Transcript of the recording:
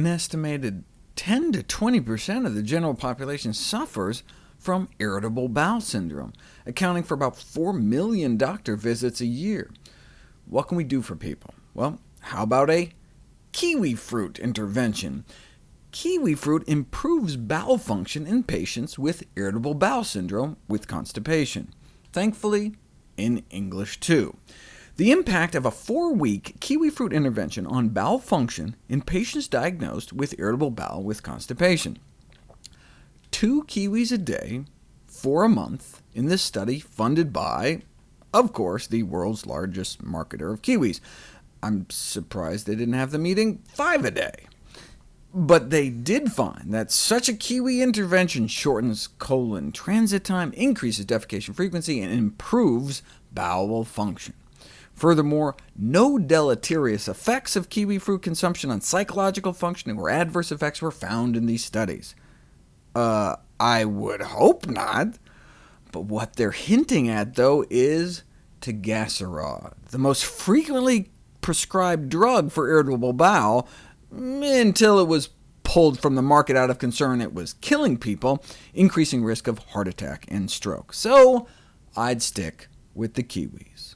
an estimated 10 to 20% of the general population suffers from irritable bowel syndrome, accounting for about 4 million doctor visits a year. What can we do for people? Well, how about a kiwi fruit intervention? Kiwi fruit improves bowel function in patients with irritable bowel syndrome with constipation. Thankfully, in English too. The impact of a four-week kiwi fruit intervention on bowel function in patients diagnosed with irritable bowel with constipation. Two kiwis a day for a month in this study funded by, of course, the world's largest marketer of kiwis. I'm surprised they didn't have them eating five a day. But they did find that such a kiwi intervention shortens colon transit time, increases defecation frequency, and improves bowel function. Furthermore, no deleterious effects of kiwi fruit consumption on psychological functioning or adverse effects were found in these studies. Uh, I would hope not. But what they're hinting at, though, is Tegaserod, the most frequently prescribed drug for irritable bowel, until it was pulled from the market out of concern it was killing people, increasing risk of heart attack and stroke. So I'd stick with the kiwis.